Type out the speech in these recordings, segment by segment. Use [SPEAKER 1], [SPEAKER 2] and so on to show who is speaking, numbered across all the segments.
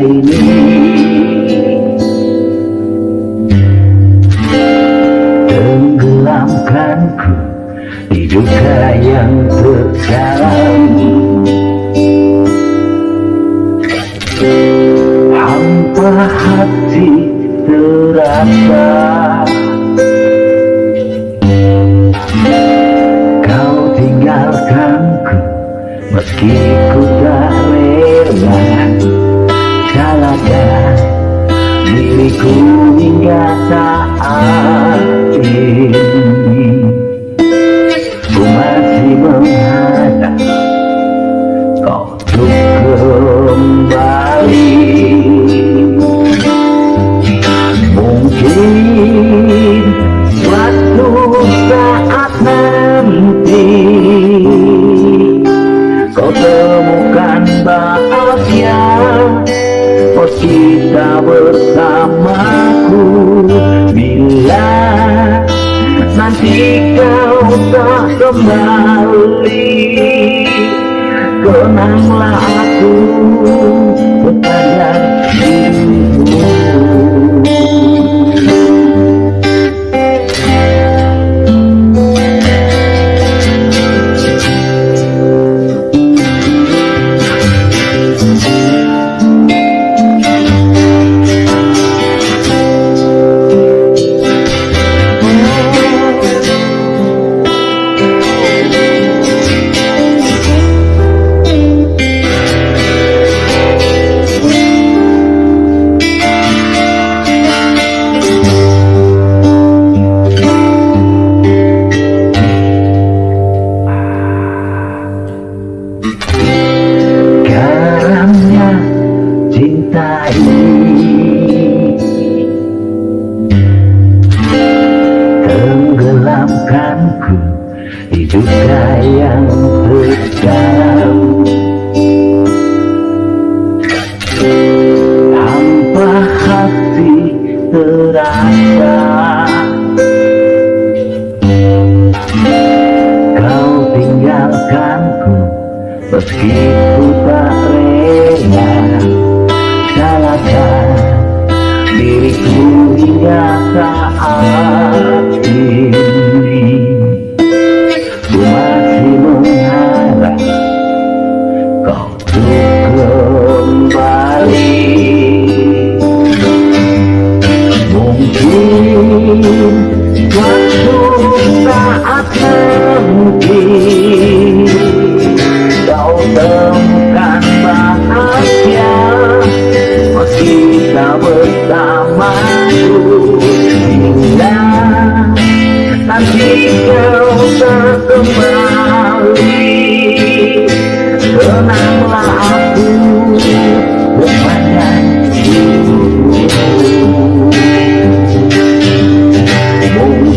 [SPEAKER 1] ini. Tenggelamkanku di duka yang terdalam Hampa hati terasa. Kau tinggalkanku meski diriku hingga saat ini nanti kau tak kembali. Kenanglah aku kepada cinta ini Tenggelamkanku di duka yang terdalam Hampa hati terasa. Kau tinggalkanku Meski ku tak rela diriku hingga saat Aku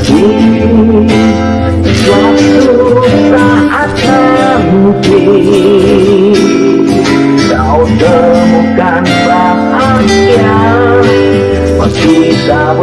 [SPEAKER 1] Mungkin Suatu saat Kau temukan bahagia. Masih kita